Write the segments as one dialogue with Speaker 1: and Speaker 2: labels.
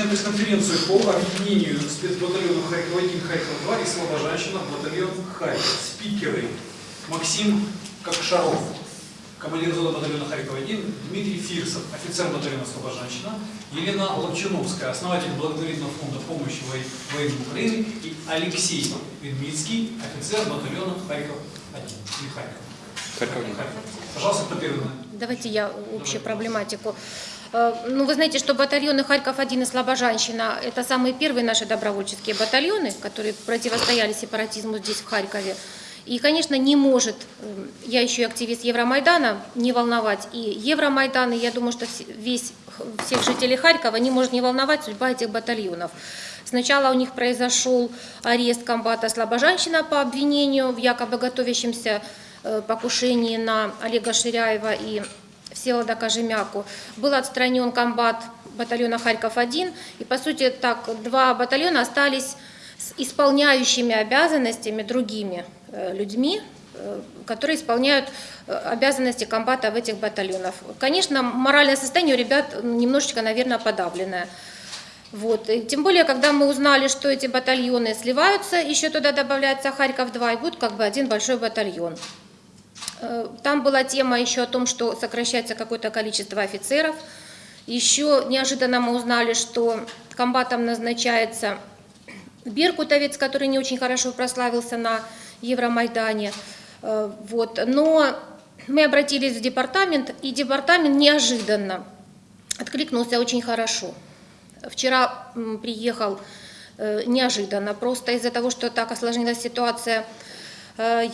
Speaker 1: Публичная пресс-конференция по объединению спецбатальона Харьков-1, Харьков-2 и Слобожанщина в батальон Харьков. Спикеры Максим Кокшаров, командир зоны батальона Харьков-1, Дмитрий Фирсов, офицер батальона Слобожанщина, Елена Ловчуновская, основатель благотворительного фонда помощи во- военным Украины и Алексей Ведмицкий, офицер батальона Харьков-1 или Харьков.
Speaker 2: Харьков-1.
Speaker 1: Пожалуйста, кто первый?
Speaker 3: Давайте я общую проблематику. Э, Ну, вы знаете, что батальоны Харьков-1 и Слобожанщина – это самые первые наши добровольческие батальоны, которые противостояли сепаратизму здесь, в Харькове. И, конечно, не может, э, я еще и активист Евромайдана, не волновать и Евромайдан, и я думаю, что весь, всех жителей Харькова не может не волновать судьба этих батальонов. Сначала у них произошел арест комбата Слобожанщина по обвинению в якобы готовящемся э, покушении на Олега Ширяева и Всеволода Кожемяку. Был отстранен комбат батальона Харьков-1, и, по сути, так, два батальона остались с исполняющими обязанностями другими э, людьми, э, которые исполняют э, обязанности комбата в этих батальонах. Конечно, моральное состояние у ребят немножечко, наверное, подавленное. Вот. И тем более, когда мы узнали, что эти батальоны сливаются, еще туда добавляется Харьков-2, и будет как бы один большой батальон. Э, Там была тема еще о том, что сокращается какое-то количество офицеров. Еще неожиданно мы узнали, что комбатом назначается Беркутовец, который не очень хорошо прославился на Евромайдане. Э, Вот. Но мы обратились в департамент, и департамент неожиданно откликнулся очень хорошо. Вчера приехал э, неожиданно, просто из-за того, что так осложнилась ситуация, э,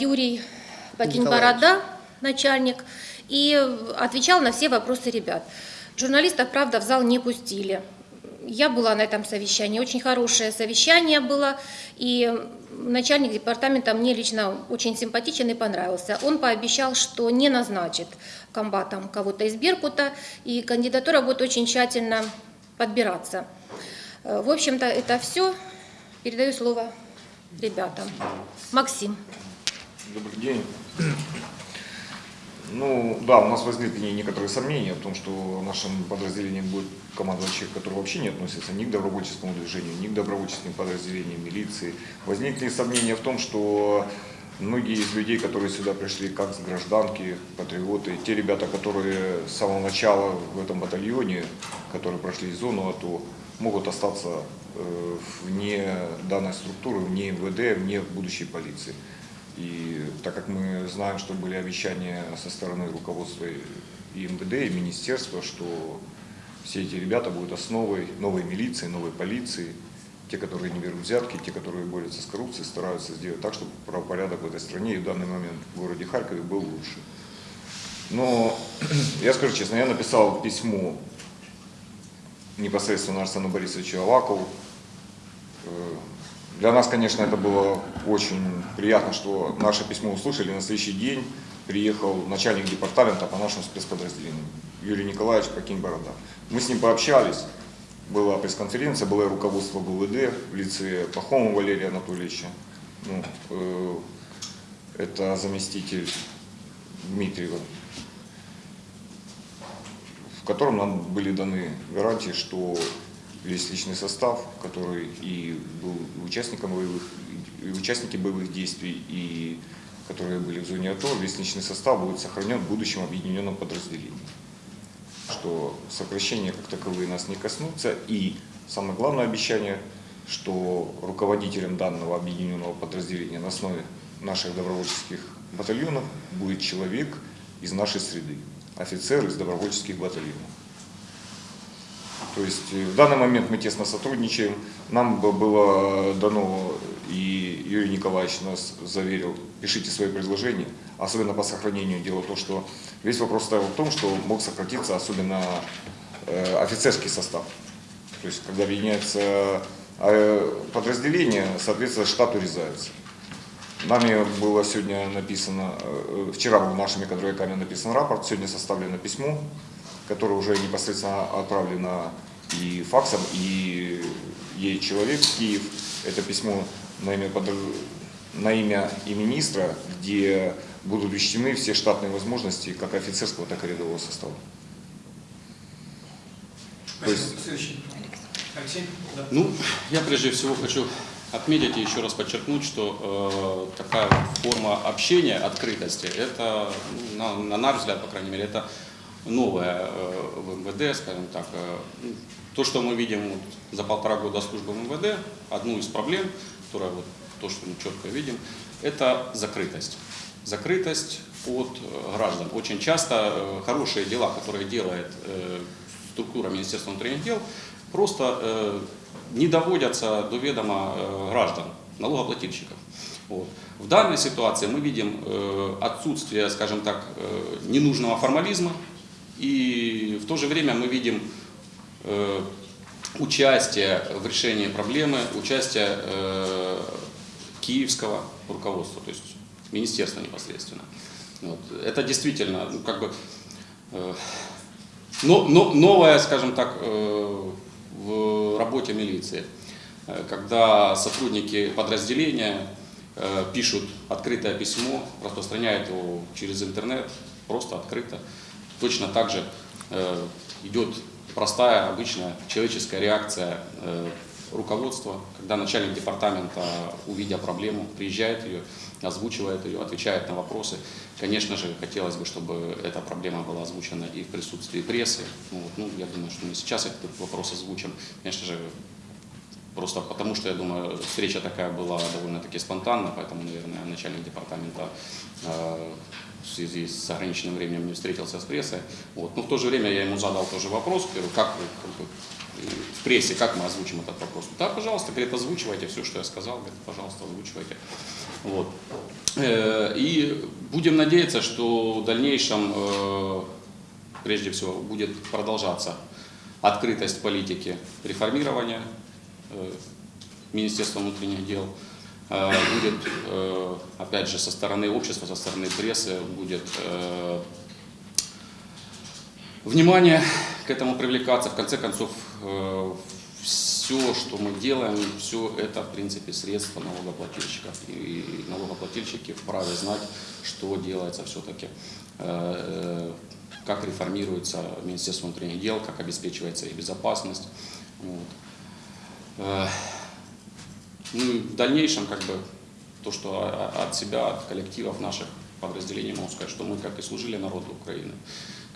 Speaker 3: Юрий Бакинь-Борода, начальник, и отвечал на все вопросы ребят. Журналистов, правда, в зал не пустили. Я была на этом совещании, очень хорошее совещание было, и начальник департамента мне лично очень симпатичен и понравился. Он пообещал, что не назначит комбатом кого-то из Беркута, и кандидатура будет очень тщательно подбираться. Э, В общем-то, это все. Передаю слово ребятам. Максим.
Speaker 2: Добрый день. Ну, да, у нас возникли некоторые сомнения в том, что в нашем подразделении будет командовать человек, который вообще не относится ни к добровольческому движению, ни к добровольческим подразделениям милиции. Возникли сомнения в том, что многие из людей, которые сюда пришли как с гражданки, патриоты, те ребята, которые с самого начала в этом батальоне, которые прошли зону АТО, могут остаться э, вне данной структуры, вне МВД, вне будущей полиции. И так как мы знаем, что были обещания со стороны руководства и МВД, и министерства, что все эти ребята будут основой новой милиции, новой полиции, те, которые не берут взятки, те, которые борются с коррупцией, стараются сделать так, чтобы правопорядок в этой стране и в данный момент в городе Харькове был лучше. Но я скажу честно, я написал письмо непосредственно Арсену Борисовичу Авакову. Для нас, конечно, это было очень приятно, что наше письмо услышали. На следующий день приехал начальник департамента по нашему спецподразделению Юрий Николаевич Покинь-Борода. Мы с ним пообщались, была пресс-конференция, было руководство ГУВД в лице Пахомова Валерия Анатольевича. Ну, э, это заместитель Дмитриева, в котором нам были даны гарантии, что весь личный состав, который и был участником боевых, и участники боевых действий, и которые были в зоне АТО, весь личный состав будет сохранен в будущем объединенном подразделении. Что сокращения как таковые нас не коснутся. И самое главное обещание, что руководителем данного объединенного подразделения на основе наших добровольческих батальонов будет человек из нашей среды, офицер из добровольческих батальонов. То есть э, в данный момент мы тесно сотрудничаем. Нам бы было дано, и Юрий Николаевич нас заверил, пишите свои предложения, особенно по сохранению. Дело в том, что весь вопрос стоял в том, что мог сократиться особенно э, офицерский состав. То есть когда объединяется э, подразделение, соответственно, штат урезается. Нами было сегодня написано, вчера был нашими кадровиками написан рапорт, сегодня составлено письмо, которое уже непосредственно отправлено и факсом, и ей человек в Киев. Это письмо на имя, подр- на имя и министра, где будут учтены все штатные возможности как офицерского, так и рядового состава. То
Speaker 1: Спасибо.
Speaker 2: есть-
Speaker 1: Следующий. Алексей? Да.
Speaker 4: Ну, я прежде всего хочу отметить и еще раз подчеркнуть, что э, такая форма общения, открытости, это, ну, на, на наш взгляд, по крайней мере, это новое э, в МВД, скажем так. Э, ну, то, что мы видим вот за полтора года службы МВД, одну из проблем, которая вот то, что мы четко видим, это закрытость. Закрытость от э, граждан. Очень часто хорошие дела, которые делает структура Министерства внутренних дел, просто не доводятся до ведома граждан, налогоплательщиков. Вот. В данной ситуации мы видим отсутствие, скажем так, ненужного формализма, и в то же время мы видим э, участие в решении проблемы, участие э, киевского руководства, то есть министерства непосредственно. Вот. Это действительно, ну, как бы, э, но, но, новое, скажем так, э, в работе милиции, Э, когда сотрудники подразделения э, пишут открытое письмо, распространяют его через интернет, просто открыто. Точно так же э, идет простая, обычная человеческая реакция э, руководства, когда начальник департамента, увидя проблему, приезжает ее, озвучивает ее, отвечает на вопросы. Конечно же, хотелось бы, чтобы эта проблема была озвучена и в присутствии прессы. Ну, вот, ну, я думаю, что мы сейчас этот вопрос озвучим. Конечно же, просто потому что, я думаю, встреча такая была довольно-таки спонтанна, поэтому, наверное, начальник департамента э, в связи с ограниченным временем не встретился с прессой. Вот. Но в то же время я ему задал тоже вопрос, говорю, как вы как бы, в прессе, как мы озвучим этот вопрос. Да, пожалуйста, говорит, озвучивайте все, что я сказал, говорит, пожалуйста, озвучивайте. Вот. Э, И будем надеяться, что в дальнейшем, э, прежде всего, будет продолжаться открытость политики реформирования э, Министерства внутренних дел. Э, Будет, э, опять же, со стороны общества, со стороны прессы, будет э, внимание к этому привлекаться. В конце концов, все, что мы делаем, все это, в принципе, средства налогоплательщиков. И налогоплательщики вправе знать, что делается все-таки, как реформируется Министерство внутренних дел, как обеспечивается их безопасность. Вот. Ну в дальнейшем, как бы, то, что от себя, от коллективов наших подразделений могу сказать, что мы как и служили народу Украины,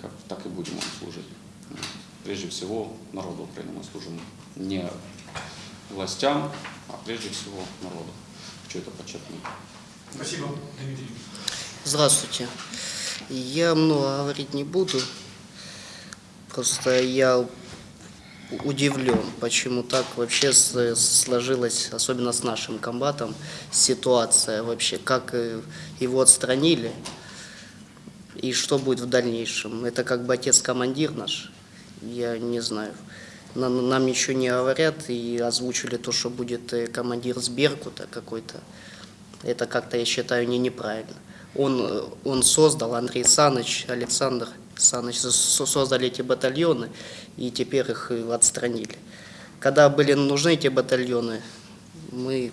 Speaker 4: как, так и будем служить. Прежде всего, народу Украины мы служим не властям, а прежде всего народу. Хочу это подчеркнуть.
Speaker 1: Спасибо, Дмитрий.
Speaker 5: Здравствуйте. Я много говорить не буду. Просто я удивлен, почему так вообще сложилась, особенно с нашим комбатом, ситуация вообще, как э, его отстранили и что будет в дальнейшем. Это как бы отец-командир наш, я не знаю. Нам, ничего не говорят и озвучили то, что будет э, командир с Беркута какой-то. Это как-то, я считаю, не неправильно. Он, э, он создал, Андрей Саныч, Александр Саныч, со- создали эти батальоны, и теперь их э, отстранили. Когда были нужны эти батальоны, мы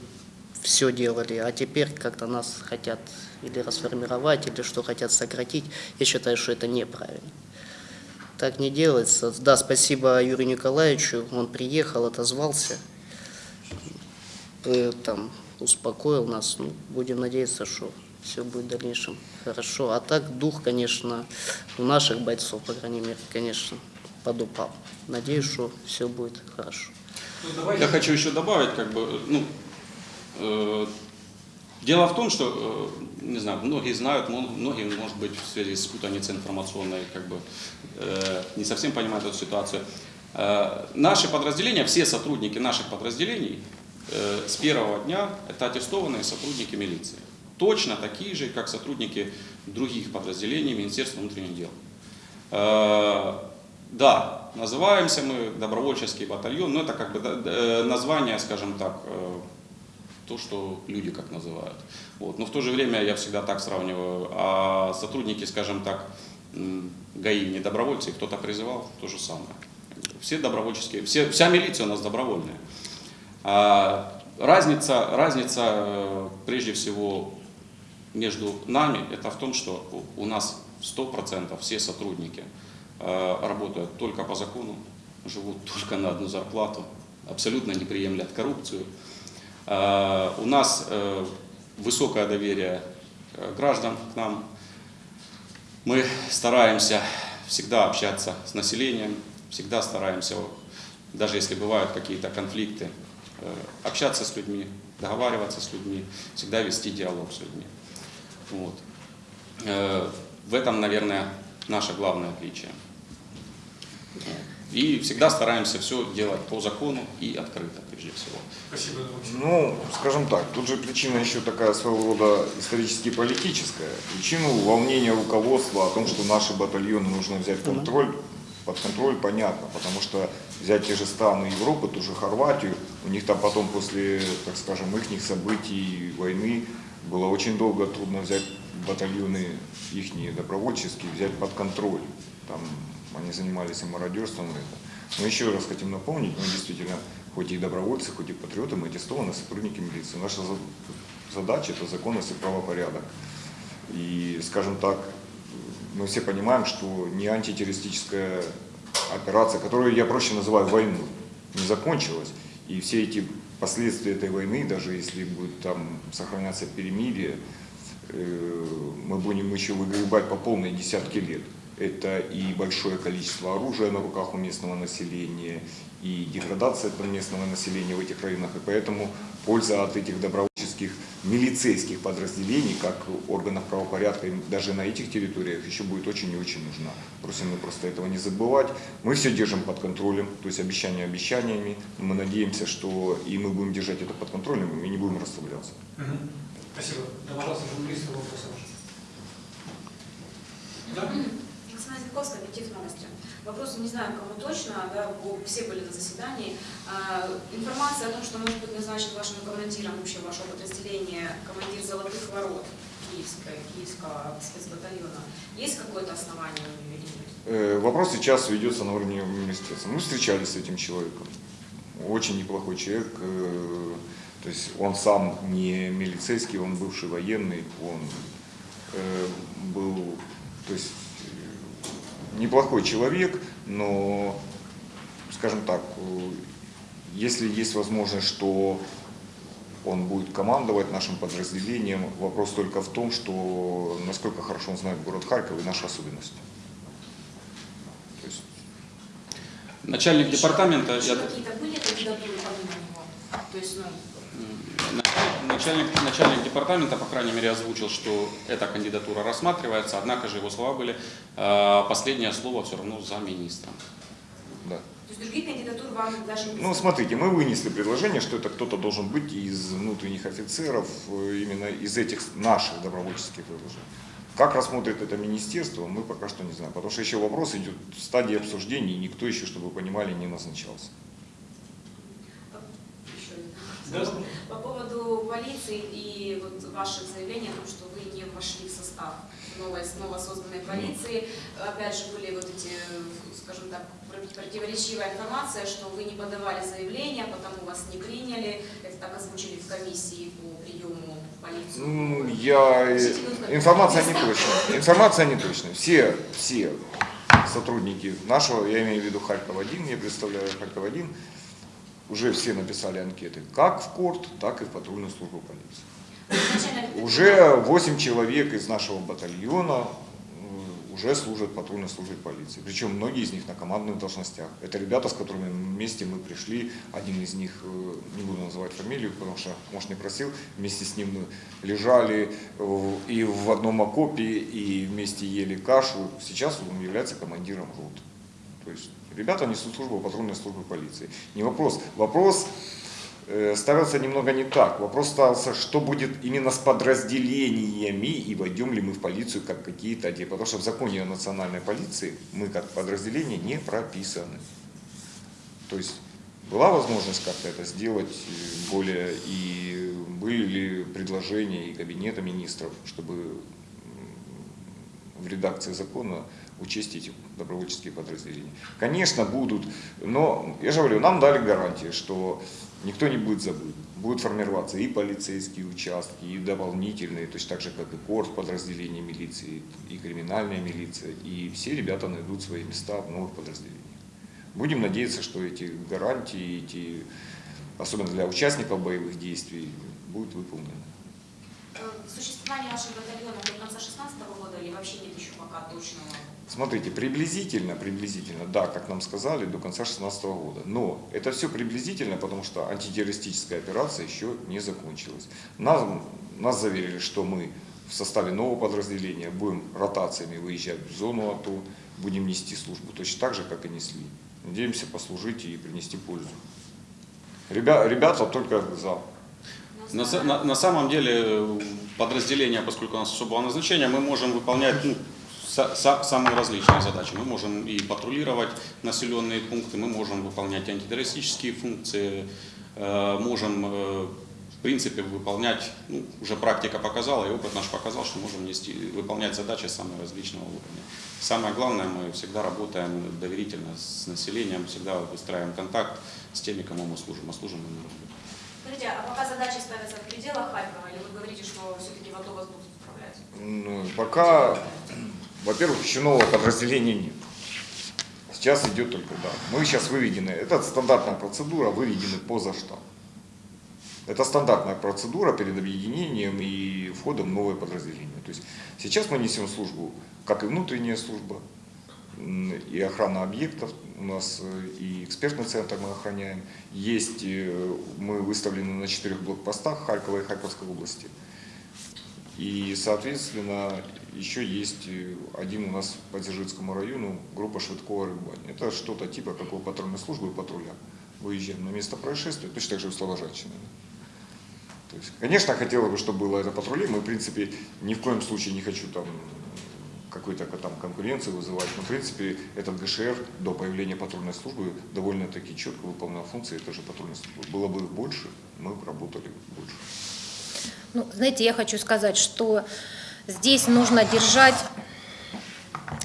Speaker 5: все делали, а теперь как-то нас хотят или расформировать, или что хотят сократить. Я считаю, что это неправильно. Так не делается. Да, спасибо Юрию Николаевичу, он приехал, отозвался, э, там, успокоил нас. Ну, будем надеяться, что все будет в дальнейшем хорошо. А так дух, конечно, у наших бойцов, по крайней мере, конечно, подупал. Надеюсь, что все будет хорошо.
Speaker 1: Ну.
Speaker 4: Я хочу еще добавить, как бы, ну, э, дело в том, что, э, не знаю, многие знают, многие, может быть, в связи с путаницей информационной, как бы, э, не совсем понимают эту ситуацию. Э, наши подразделения, все сотрудники наших подразделений э, с первого дня это аттестованные сотрудники милиции. Точно такие же, как сотрудники других подразделений Министерства внутренних дел. Э, Да, называемся мы добровольческий батальон, но это как бы э, название, скажем так, э, то, что люди как называют. Вот. Но в то же время я всегда так сравниваю, а сотрудники, скажем так, ГАИ не добровольцы, кто-то призывал, то же самое. Все добровольческие, все, вся милиция у нас добровольная. А разница, разница прежде всего между нами, это в том, что у нас 100% все сотрудники э, работают только по закону, живут только на одну зарплату. абсолютно не приемлят коррупцию. Э, У нас э, высокое доверие граждан к нам. Мы стараемся всегда общаться с населением, всегда стараемся, даже если бывают какие-то конфликты, общаться с людьми, договариваться с людьми, всегда вести диалог с людьми. Вот. Э, В этом, наверное, наше главное отличие. И всегда стараемся все делать по закону и открыто, прежде всего.
Speaker 1: Спасибо.
Speaker 2: Ну, скажем так, тут же причина еще такая своего рода исторически политическая. Причину волнения руководства о том, что наши батальоны нужно взять контроль, под контроль, понятно, потому что взять те же страны Европы, ту же Хорватию, у них там потом после, так скажем, их событий, войны, было очень долго трудно взять батальоны их добровольческие, взять под контроль. Там они занимались и мародерством. и это. Но еще раз хотим напомнить, мы действительно, хоть и добровольцы, хоть и патриоты, мы аттестованные сотрудники милиции. Наша за- задача – это законность и правопорядок. И, скажем так, мы все понимаем, что не антитеррористическая операция, которую я проще называю войну, не закончилась. И все эти последствия этой войны, даже если будет там сохраняться перемирие, э, мы будем еще выгребать по полной десятки лет. Это и большое количество оружия на руках у местного населения, и деградация этого местного населения в этих районах. И поэтому польза от этих добровольческих милицейских подразделений, как органов правопорядка, даже на этих территориях еще будет очень и очень нужна. Просим мы просто этого не забывать. Мы все держим под контролем, то есть обещания обещаниями. Мы надеемся, что и мы будем держать это под контролем, и не будем расслабляться.
Speaker 1: Мгм. Спасибо. Да, пожалуйста, журналисты, вопросы. Да?
Speaker 6: Оксана Зельковская, объектив новости. Вопрос не знаю, кому точно, да, все были на заседании. А, информация о том, что может быть назначен вашим командиром вообще вашего подразделения командир «Золотых ворот» Киевской, Киевского спецбатальона. Есть какое-то основание или нет?
Speaker 2: Э, Вопрос сейчас ведется на уровне министерства. Мы встречались с этим человеком. Очень неплохой человек. э, То есть он сам не милицейский, он бывший военный, он э, был, то есть неплохой человек, но, скажем так, э, если есть возможность, что он будет командовать нашим подразделением, вопрос только в том, что насколько хорошо он знает город Харьков и наши особенности. Есть
Speaker 4: Начальник
Speaker 6: Еще-
Speaker 4: департамента,
Speaker 6: еще
Speaker 4: я-
Speaker 6: какие-то были него? То есть, ну,
Speaker 4: Начальник, начальник департамента, по крайней мере, озвучил, что эта кандидатура рассматривается, однако же его слова были, э, последнее слово все равно за министром.
Speaker 2: да.
Speaker 6: то есть других кандидатур вам даже не
Speaker 2: Ну, смотрите, мы вынесли предложение, что это кто-то должен быть из внутренних офицеров, э, именно из этих наших добровольческих предложений. Как рассмотрит это министерство, мы пока что не знаем, потому что еще вопрос идет в стадии обсуждений, и никто еще, чтобы вы понимали, не назначался.
Speaker 1: Да.
Speaker 6: По поводу полиции и вот ваших заявлений о том, что вы не вошли в состав новой, снова созданной полиции, опять же были вот эти, скажем так, противоречивая информация, что вы не подавали заявление, потому вас не приняли, это так озвучили в комиссии по приему в полицию.
Speaker 2: Ну, я... э, Информация не точная. Информация не точная. Все, все сотрудники нашего, я имею в виду Харьков-1, я представляю Харьков-1, уже все написали анкеты, как в КОРТ, так и в патрульную службу полиции. Уже 8 человек из нашего батальона э, уже служат патрульной службе полиции. Причем многие из них на командных должностях. Это ребята, с которыми вместе мы пришли. Один из них, э, не буду называть фамилию, потому что, может, не просил, вместе с ним мы лежали и в одном окопе, и вместе ели кашу. Сейчас он является командиром роты. То есть ребята несут службу патрульной службе полиции. Не вопрос. Вопрос э, ставился немного не так. Вопрос ставился, что будет именно с подразделениями и войдем ли мы в полицию как какие-то отделы. Потому что в законе о национальной полиции мы как подразделение не прописаны. То есть была возможность как-то это сделать э, более и были ли предложения и кабинета министров, чтобы в редакции закона учесть эти добровольческие подразделения. Конечно, будут, но, я же говорю, нам дали гарантии, что никто не будет забыт. Будут формироваться и полицейские участки, и дополнительные, точно так же, как и корт подразделения милиции, и криминальная милиция, и все ребята найдут свои места в новых подразделениях. Будем надеяться, что эти гарантии, эти, особенно для участников боевых действий, будут выполнены.
Speaker 6: Э, Существование ваших батальонов до конца 2016 года или вообще нет еще пока точного?
Speaker 2: Смотрите, приблизительно, приблизительно, да, как нам сказали, до конца 2016 года. Но это все приблизительно, потому что антитеррористическая операция еще не закончилась. Нас, нас заверили, что мы в составе нового подразделения будем ротациями выезжать в зону АТО, будем нести службу точно так же, как и несли. Надеемся послужить и принести пользу. Ребя- ребята только за.
Speaker 4: На, на- на самом деле подразделение, поскольку у нас особого назначения, мы можем выполнять ну, самые различные задачи. Мы можем и патрулировать населенные пункты, мы можем выполнять антитеррористические функции, э, можем э, в принципе выполнять, ну, уже практика показала и опыт наш показал, что можем нести, выполнять задачи самого различного уровня. Самое главное, мы всегда работаем доверительно с населением, всегда выстраиваем контакт с теми, кому мы служим, а служим мы народу.
Speaker 6: Скажите, а пока задачи ставятся в пределах Харькова, или вы говорите, что все-таки в АТО вас будут управлять?
Speaker 2: Ну, пока, во-первых, еще нового подразделения нет. Сейчас идет только, да. Мы сейчас выведены, это стандартная процедура, выведены поза штаб. Это стандартная процедура перед объединением и входом в новое подразделение. То есть сейчас мы несем службу, как и внутренняя служба, и охрана объектов у нас, э, и экспертный центр мы охраняем. Есть, э, мы выставлены на четырех блокпостах Харькова и Харьковской области. И, соответственно, еще есть э, один у нас по Дзержинскому району, группа Швидкова Рыбань. Это что-то типа какой патрульной службы и патруля. Выезжаем на место происшествия, точно так же в Слобожанщине. То есть, конечно, хотелось бы, чтобы было это патрули. Мы, в принципе, ни в коем случае не хочу там какой-то там конкуренции вызывать. Но, в принципе, этот ГШР до появления патрульной службы довольно-таки четко выполнял функции этой же патрульной службы. Было бы их больше, мы бы работали больше.
Speaker 3: Ну, знаете, я хочу сказать, что здесь нужно держать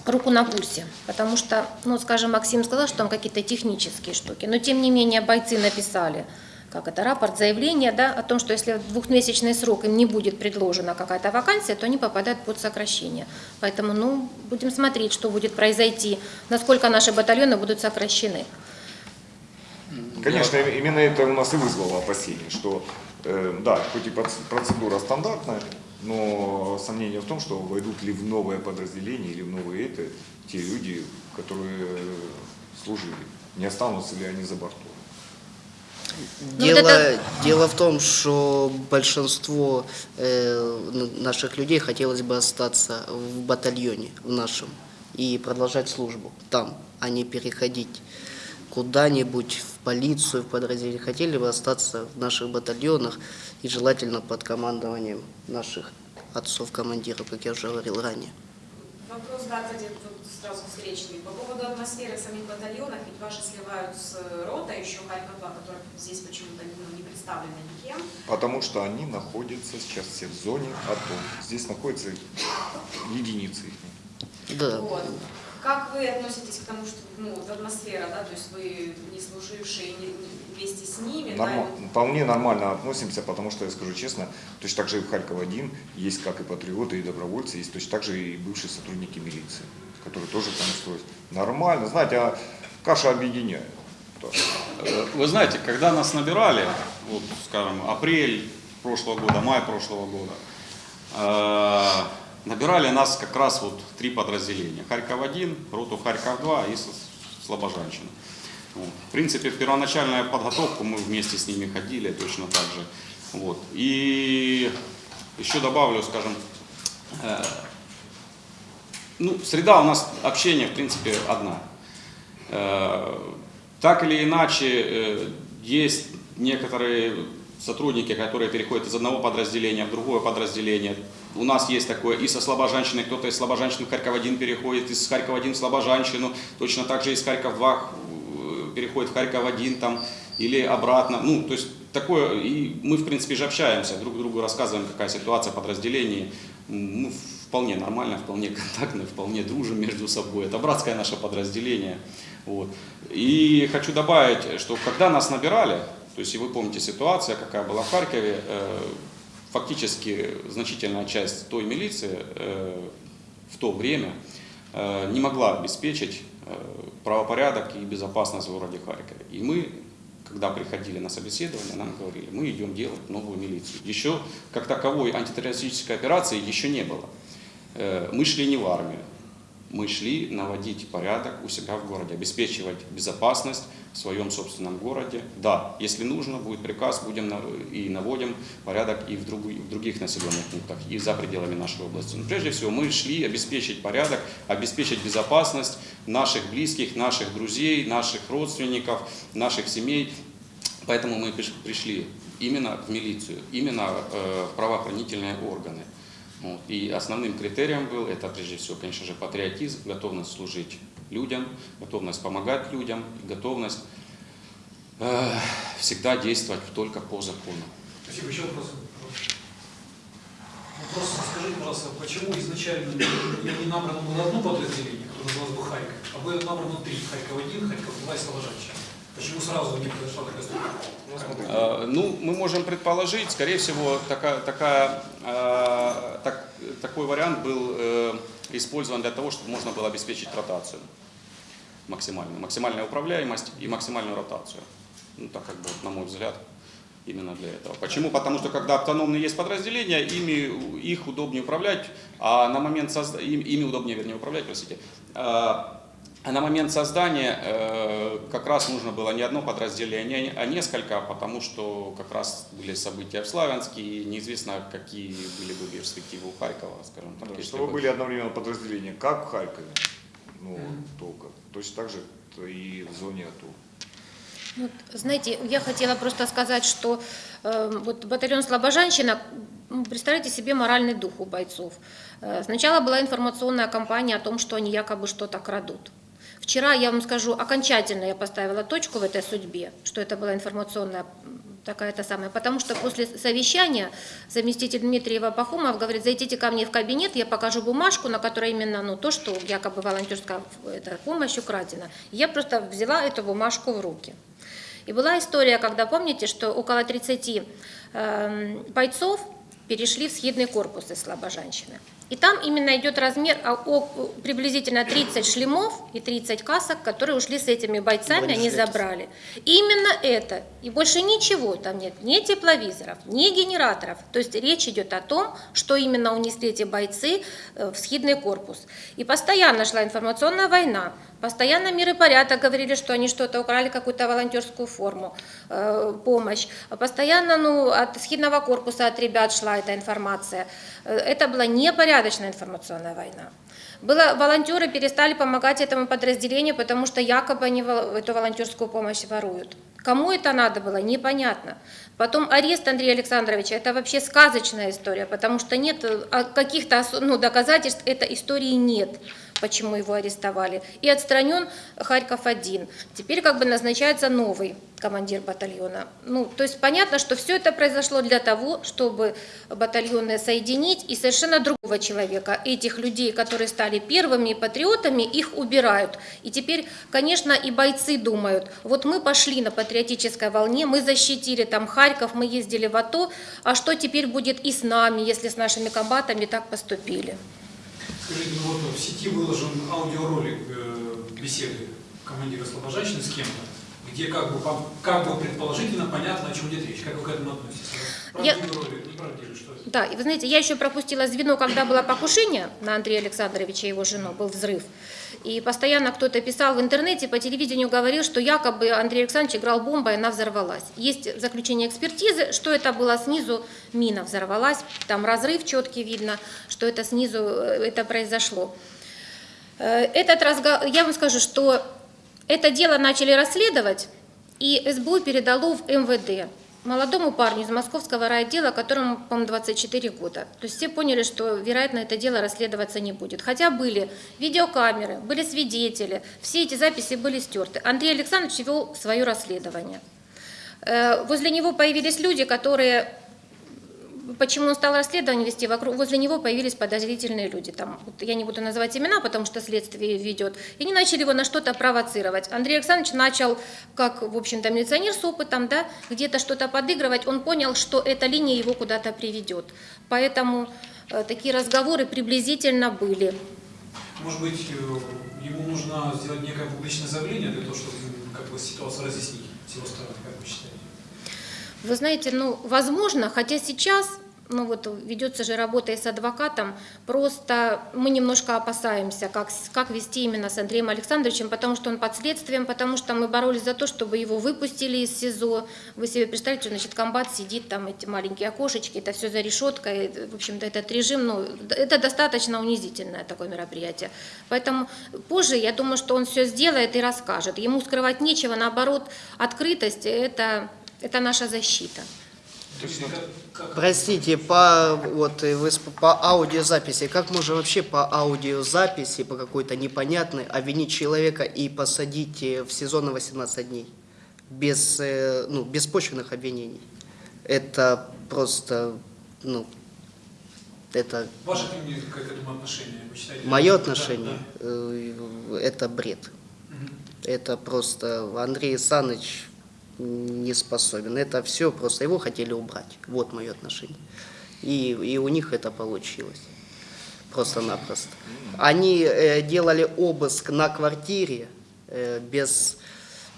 Speaker 3: руку на пульсе, потому что, ну, скажем, Максим сказал, что там какие-то технические штуки, но тем не менее бойцы написали, как это, рапорт, заявление, да, о том, что если в двухмесячный срок им не будет предложена какая-то вакансия, то они попадают под сокращение. Поэтому, ну, будем смотреть, что будет произойти, насколько наши батальоны будут сокращены.
Speaker 2: Конечно, именно это у нас и вызвало опасения, что, э, да, хоть и проц- процедура стандартная, но сомнение в том, что войдут ли в новое подразделение или в новые это те люди, которые служили, не останутся ли они за бортом.
Speaker 3: Ну,
Speaker 5: Дело,
Speaker 3: вот это-
Speaker 5: дело в том, что большинство э, наших людей хотелось бы остаться в батальоне в нашем и продолжать службу там, а не переходить куда-нибудь в полицию, в подразделение. Хотели бы остаться в наших батальонах и желательно под командованием наших отцов-командиров, как я уже говорил ранее.
Speaker 6: Вопрос, да, кстати, тут сразу встречный. По поводу атмосферы в самих батальонах, ведь ваши сливают с рота, еще Харьков-2, которая здесь почему-то ну, не представлена никем.
Speaker 2: Потому что они находятся сейчас все в зоне АТО. Здесь находятся единицы их.
Speaker 5: Да.
Speaker 6: Вот. Как вы относитесь к тому, что ну, вот атмосфера, да, то есть вы не служившие не- не вместе с ними, да,
Speaker 2: Норма-
Speaker 6: вот
Speaker 2: Вполне нормально относимся, потому что, я скажу честно, точно так же и в Харьков-1 есть как и патриоты, и добровольцы, есть точно так же и бывшие сотрудники милиции, которые тоже там устроились. Нормально, знаете, а каша объединяет. Да.
Speaker 4: Э, Вы знаете, когда нас набирали, вот, скажем, апрель прошлого года, май прошлого года, э, набирали нас как раз вот три подразделения. Харьков-1, роту Харьков-2 и Слобожанщина. Вот. В принципе, в первоначальную подготовку мы вместе с ними ходили точно так же. Вот. И еще добавлю, скажем, э, ну, среда у нас общения, в принципе, одна. Э, Так или иначе, э, есть некоторые сотрудники, которые переходят из одного подразделения в другое подразделение. У нас есть такое и со Слобожанщины, кто-то из Слобожанщины в Харьков-1 переходит, из Харькова-1 в Слобожанщину, точно так же из Харьков-2 э, переходит в Харьков-1 там, или обратно. Ну, то есть такое, и мы, в принципе, же общаемся, друг другу рассказываем, какая ситуация. М, Ну, вполне нормально, вполне контактно, вполне дружим между собой. Это братское наше подразделение. Вот. И хочу добавить, что когда нас набирали, то есть и вы помните ситуация, какая была в Харькове, э, фактически значительная часть той милиции э, в то время э, не могла обеспечить э, правопорядок и безопасность в городе Харькове. И мы, когда приходили на собеседование, нам говорили, мы идем делать новую милицию. Еще как таковой антитеррористической операции еще не было. Мы шли не в армию, мы шли наводить порядок у себя в городе, обеспечивать безопасность в своем собственном городе. Да, если нужно, будет приказ, будем и наводим порядок и в, другу- в других населенных пунктах, и за пределами нашей области. Но прежде всего мы шли обеспечить порядок, обеспечить безопасность наших близких, наших друзей, наших родственников, наших семей. Поэтому мы приш- пришли именно в милицию, именно э, в правоохранительные органы. Вот. И основным критерием был, это прежде всего, конечно же, патриотизм, готовность служить людям, готовность помогать людям, готовность э, всегда действовать только по закону.
Speaker 1: Спасибо. Еще вопрос. Вопрос, скажите, пожалуйста, почему изначально не, набрано было одно подразделение, которое называлось бы Харьков, а было набрано три, Харьков-1, Харьков-2 и Слобожанщина? Почему сразу не произошла такая структура?
Speaker 4: Э, Ну, мы можем предположить, скорее всего, такая, такая, э, так- такой вариант был э, использован для того, чтобы можно было обеспечить ротацию максимальную, максимальная управляемость и максимальную ротацию. Ну, так как бы, на мой взгляд, именно для этого. Почему? Потому что когда автономные есть подразделения, ими, их удобнее управлять, а на момент созда... им- ими удобнее, вернее, управлять, простите, а а на момент создания э, как раз нужно было не одно подразделение, а несколько, потому что как раз были события в Славянске, и неизвестно, какие были бы перспективы у Харькова, скажем так.
Speaker 2: Да, чтобы
Speaker 4: бы-
Speaker 2: были одновременно подразделения, как в Харькове, ну, только. Точно так же и в зоне АТО.
Speaker 3: Вот, знаете, я хотела просто сказать, что э, вот батальон Слобожанщина, представляете себе моральный дух у бойцов. Э, сначала была информационная кампания о том, что они якобы что-то крадут. Вчера, я вам скажу, окончательно я поставила точку в этой судьбе, что это была информационная такая-то самая, потому что после совещания заместитель Дмитриева Пахомов говорит, зайдите ко мне в кабинет, я покажу бумажку, на которой именно ну, то, что якобы волонтерская эта, помощь украдена. Я просто взяла эту бумажку в руки. И была история, когда, помните, что около 30 эм, бойцов перешли в схидный корпус из Слобожанщины. И там именно идет размер а, о- приблизительно 30 шлемов и 30 касок, которые ушли с этими бойцами, они забрали. И именно это, и больше ничего там нет, ни тепловизоров, ни генераторов. То есть речь идет о том, что именно унесли эти бойцы э, в схидный корпус. И постоянно шла информационная война, постоянно мир и порядок говорили, что они что-то украли, какую-то волонтерскую форму, э, помощь. А Постоянно ну, от схидного корпуса, от ребят шла эта информация. Э, Это была непорядочная информационная война. Было, волонтеры перестали помогать этому подразделению, потому что якобы они эту волонтерскую помощь воруют. Кому это надо было, непонятно. Потом арест Андрея Александровича, это вообще сказочная история, потому что нет э, а каких-то ну, доказательств этой истории нет, почему его арестовали. И отстранен Харьков-1. Теперь как бы назначается новый командир батальона. Ну, то есть понятно, что все это произошло для того, чтобы батальоны соединить и совершенно другого человека, этих людей, которые стали первыми патриотами, их убирают. И теперь, конечно, и бойцы думают, вот мы пошли на патриотической волне, мы защитили там Харьков, мы ездили в АТО, а что теперь будет и с нами, если с нашими комбатами так поступили?
Speaker 1: Скажите, ну вот в сети выложен аудиоролик э, беседы командира Слобожанщины с кем-то, где как бы, как бы предположительно понятно, о чем идет речь. Как вы к этому относитесь?
Speaker 3: Я-? Да, и вы знаете, я еще пропустила звено, когда было покушение на Андрея Александровича и его жену, был взрыв. И постоянно кто-то писал в интернете, по телевидению говорил, что якобы Андрей Александрович играл бомбой, и она взорвалась. Есть заключение экспертизы, что это было снизу, мина взорвалась, там разрыв четкий видно, что это снизу э, это произошло. Э, Этот разговор, я вам скажу, что это дело начали расследовать, и СБУ передало в МВД молодому парню из московского райотдела, которому, по-моему, 24 года. То есть все поняли, что, вероятно, это дело расследоваться не будет. Хотя были видеокамеры, были свидетели, все эти записи были стерты. Андрей Александрович вел свое расследование. Э, Возле него появились люди, которые Почему он стал расследование вести, вокруг, возле него появились подозрительные люди. Там, вот я не буду называть имена, потому что следствие ведет. И они начали его на что-то провоцировать. Андрей Александрович начал, как, в общем-то, милиционер с опытом, да, где-то что-то подыгрывать. Он понял, что эта линия его куда-то приведет. Поэтому э, такие разговоры приблизительно были.
Speaker 1: Может быть, э, ему нужно сделать некое публичное заявление для того, чтобы как бы ситуацию разъяснить с его стороны, как вы считаете?
Speaker 3: Вы знаете, ну, возможно, хотя сейчас, ну вот ведется же работа и с адвокатом, просто мы немножко опасаемся, как, как вести именно с Андреем Александровичем, потому что он под следствием, потому что мы боролись за то, чтобы его выпустили из СИЗО. Вы себе представляете, значит, комбат сидит, там эти маленькие окошечки, это все за решеткой, в общем-то, этот режим, ну, это достаточно унизительное такое мероприятие. Поэтому позже, я думаю, что он все сделает и расскажет. Ему скрывать нечего, наоборот, открытость – это, это наша защита.
Speaker 5: Простите, по, вот, вы по аудиозаписи, как можно вообще по аудиозаписи, по какой-то непонятной, обвинить человека и посадить э, в СИЗО на 18 дней? Без, э, ну, беспочвенных обвинений. Это просто, ну, это
Speaker 1: Ваше к этому отношение, вы считаете?
Speaker 5: мое отношение,
Speaker 1: да.
Speaker 5: э, это бред.
Speaker 1: Мгм.
Speaker 5: Это просто Андрей Саныч не способен. Это все просто его хотели убрать. Вот мое отношение. И, и у них это получилось. Просто-напросто. Они э, делали обыск на квартире э, без,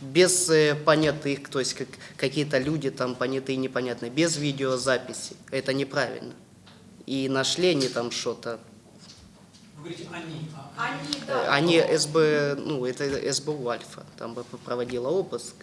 Speaker 5: без э, понятых, то есть как, какие-то люди там понятые, непонятные, без видеозаписи. Это неправильно. И нашли они там что-то.
Speaker 1: Вы говорите они, а
Speaker 6: Они,
Speaker 5: Э,
Speaker 6: да.
Speaker 5: Они СБ, ну, это СБУ Альфа, там бы проводила обыск.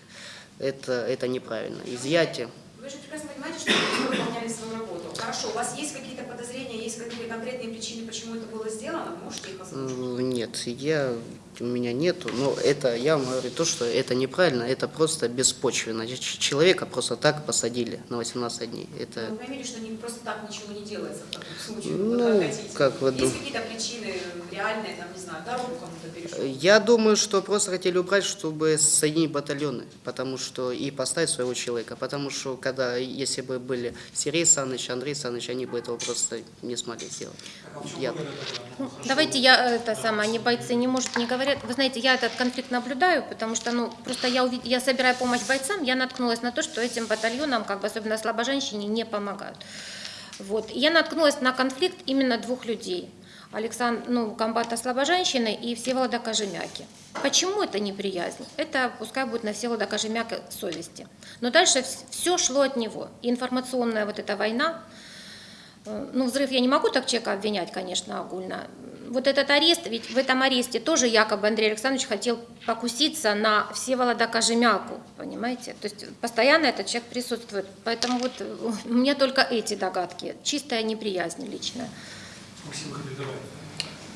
Speaker 5: Это, это неправильно. Изъятие.
Speaker 6: Вы же прекрасно понимаете, что вы выполняли свою работу. Хорошо, у вас есть какие-то подозрения, есть какие-то конкретные причины, почему это было сделано? Можете их озвучить?
Speaker 5: Нет, я, у меня нету. Но это, я вам говорю то, что это неправильно, это просто беспочвенно. Человека просто так посадили на 18 дней. Это,
Speaker 6: Вы поймите, что просто так ничего не делается в таком случае.
Speaker 5: Ну,
Speaker 6: вот как
Speaker 5: как вы
Speaker 6: Есть какие-то причины реальные, там, не знаю, дорогу кому-то перешел?
Speaker 5: я думаю, что просто хотели убрать, чтобы соединить батальоны, потому что и поставить своего человека, потому что когда, если бы были Сергей Саныч, Андрей Саныч, они бы этого просто не смогли сделать.
Speaker 1: а
Speaker 5: Я-?
Speaker 1: Ну,
Speaker 3: Ну. Давайте я это самое, они бойцы не может не говорят. Вы знаете, я этот конфликт наблюдаю, потому что, ну, просто я увид... я собираю помощь бойцам, я наткнулась на то, что этим батальонам, как бы особенно слабоженщине, не помогают. Вот. Я наткнулась на конфликт именно двух людей. Александр, ну, комбата слабоженщины и Всеволода Кожемяки. Почему это неприязнь? Это пускай будет на Всеволода Кожемяка совести. Но дальше все шло от него. Информационная вот эта война, Ну, взрыв я не могу так человека обвинять, конечно, огульно. Вот этот арест, ведь в этом аресте тоже якобы Андрей Александрович хотел покуситься на Всеволода Кожемяку, понимаете? То есть постоянно этот человек присутствует. Поэтому вот э, у меня только эти догадки. Чистая неприязнь личная.
Speaker 1: Максим?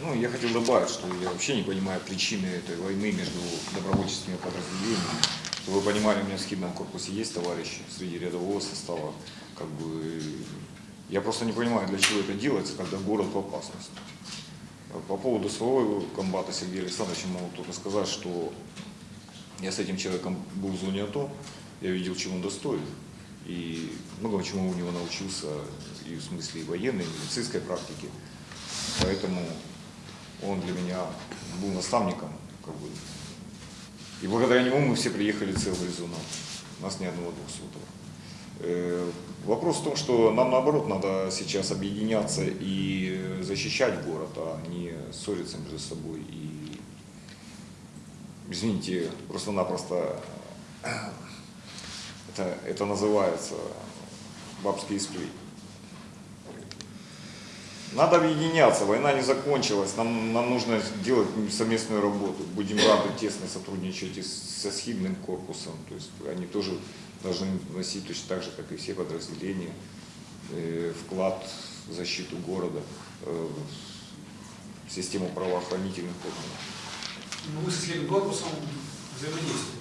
Speaker 2: Ну, я хотел добавить, что я вообще не понимаю причины этой войны между добровольческими подразделениями. Чтобы вы понимали, у меня в схидном корпусе есть товарищи среди рядового состава. Как бы, я просто не понимаю, для чего это делается, когда город в опасности. По поводу своего комбата Сергея Александровича могу только сказать, что я с этим человеком был в зоне АТО, я видел, чего он достоин. И многому чему у него научился и в смысле и военной, и медицинской практики. Поэтому он для меня был наставником. Как бы. И благодаря нему мы все приехали целые из зоны. У нас ни одного двухсотого. Э, Вопрос в том, что нам наоборот надо сейчас объединяться и защищать город, а не ссориться между собой. И, извините, просто-напросто это, это называется бабские сплетни. Надо объединяться, война не закончилась, нам, нам нужно делать совместную работу. Будем рады тесно сотрудничать и со схидным корпусом, то есть они тоже должны вносить точно так же, как и все подразделения, э, вклад в защиту города, э, в систему правоохранительных органов.
Speaker 1: Ну, вы со следующим корпусом взаимодействуете.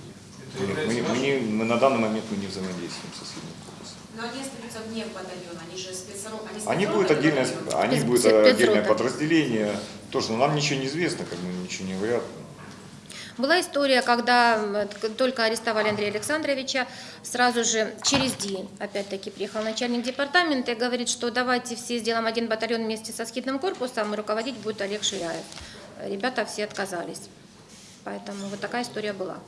Speaker 1: Это
Speaker 2: Мы, мы не- мы на данный момент мы не взаимодействуем со схидным корпусом.
Speaker 6: Но они остаются вне батальона, они же спецро...
Speaker 2: Они
Speaker 6: спецрота
Speaker 2: будут отдельное, они
Speaker 3: Спец-
Speaker 2: будут отдельное подразделение. Тоже, но нам ничего не известно, как бы ничего не говорят.
Speaker 3: Была история, когда т- только арестовали Андрея Александровича, сразу же через день, опять-таки, приехал начальник департамента и говорит, что давайте все сделаем один батальон вместе со скидным корпусом, и руководить будет Олег Ширяев. Ребята все отказались. Поэтому вот такая история была.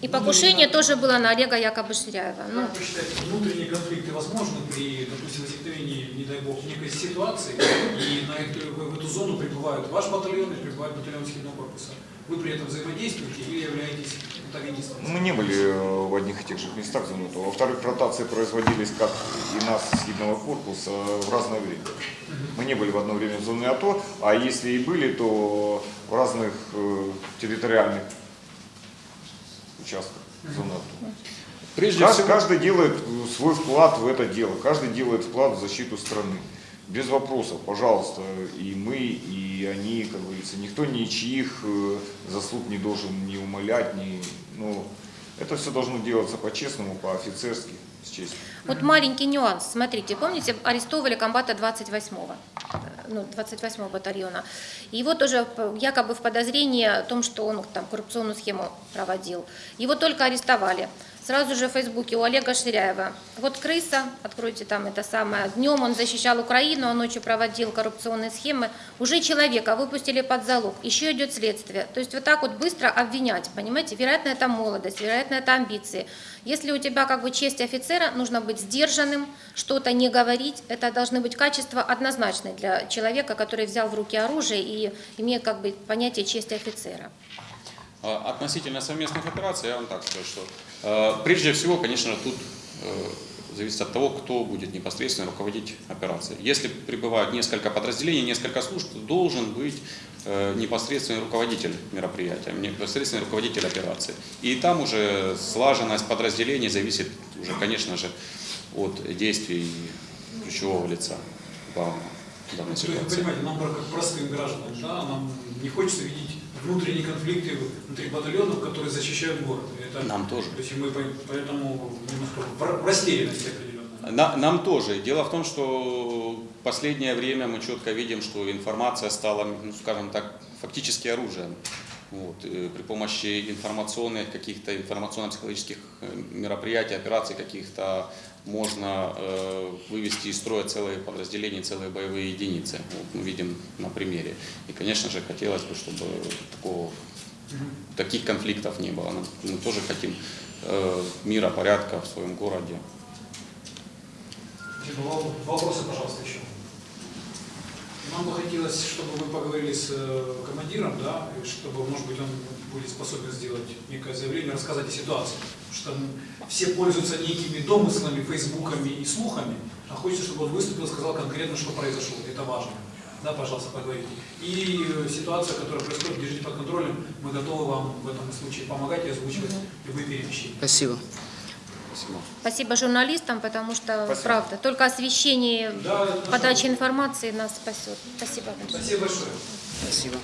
Speaker 3: И покушение тоже было на Олега якобы Ширяева. Ну,
Speaker 1: Как вы считаете, внутренние конфликты возможны при, допустим, возникновении, не дай бог, некой ситуации, и на эту, в эту зону прибывают ваш батальон и прибывает батальон Схидного корпуса? Вы при этом взаимодействуете или являетесь антагонистом?
Speaker 2: Мы не были э, в одних и тех же местах за минуту. Во-вторых, ротации производились, как и нас с Схидного корпуса, в разное время. Мы не были в одно время в зоне АТО, а если и были, то в разных э, территориальных участках зоны АТО.
Speaker 4: Прежде
Speaker 2: Каждый,
Speaker 4: всего,
Speaker 2: каждый делает э, свой вклад в это дело, каждый делает вклад в защиту страны. Без вопросов, пожалуйста, и мы, и они, как говорится, никто ничьих э, заслуг не должен ни умолять, ни, ну, это все должно делаться по-честному, по-офицерски, с
Speaker 3: вот маленький нюанс. Смотрите, помните, арестовывали комбата 28-го, э, ну, 28-го батальона. Его тоже якобы в подозрении о том, что он там коррупционную схему проводил. Его только арестовали. Сразу же в Фейсбуке у Олега Ширяева. Вот крыса, откройте там это самое. Днем он защищал Украину, а ночью проводил коррупционные схемы. Уже человека выпустили под залог, еще идет следствие. То есть вот так вот быстро обвинять, понимаете? Вероятно, это молодость, вероятно, это амбиции. Если у тебя как бы честь офицера, нужно быть сдержанным, что-то не говорить. Это должны быть качества однозначные для человека, который взял в руки оружие и имеет как бы понятие чести офицера.
Speaker 4: А, Относительно совместных операций, я вам так скажу, что прежде всего, конечно, тут э, зависит от того, кто будет непосредственно руководить операцией. Если прибывают несколько подразделений, несколько служб, то должен быть э, непосредственный руководитель мероприятия, непосредственный руководитель операции. И там уже слаженность подразделений зависит уже, конечно же, от действий ключевого лица главного в данной ситуации.
Speaker 1: понимаете, нам, как простым гражданам, да, нам не хочется видеть внутренние конфликты внутри батальонов, которые защищают город. Это,
Speaker 4: Нам тоже.
Speaker 1: То есть мы по- поэтому немножко в растерянности определенной.
Speaker 4: На- нам тоже. Дело в том, что в последнее время мы четко видим, что информация стала, ну, скажем так, фактически оружием. Вот, э, при помощи информационных каких-то информационно-психологических э, мероприятий, операций каких-то можно э, вывести из строя целые подразделения, целые боевые единицы. Вот мы видим на примере. И, конечно же, хотелось бы, чтобы такого, таких конфликтов не было. Мы, тоже хотим э, мира, порядка в своем городе.
Speaker 1: Вопросы, пожалуйста, еще. Нам бы хотелось, чтобы вы поговорили с э, командиром, да, и чтобы, может быть, он будет способен сделать некое заявление, рассказать о ситуации. Потому что все пользуются некими домыслами, фейсбуками и слухами, а хочется, чтобы он выступил и сказал конкретно, что произошло. Это важно. Да, пожалуйста, поговорите. И э, ситуация, которая происходит, держите под контролем. Мы готовы вам в этом случае помогать и озвучивать любые перемещения.
Speaker 5: Спасибо.
Speaker 4: Спасибо.
Speaker 3: Спасибо журналистам, потому что,
Speaker 2: Спасибо.
Speaker 3: правда, только освещение
Speaker 1: Да,
Speaker 3: подачи информации нас спасет. Спасибо большое.
Speaker 1: Спасибо большое.
Speaker 5: Спасибо.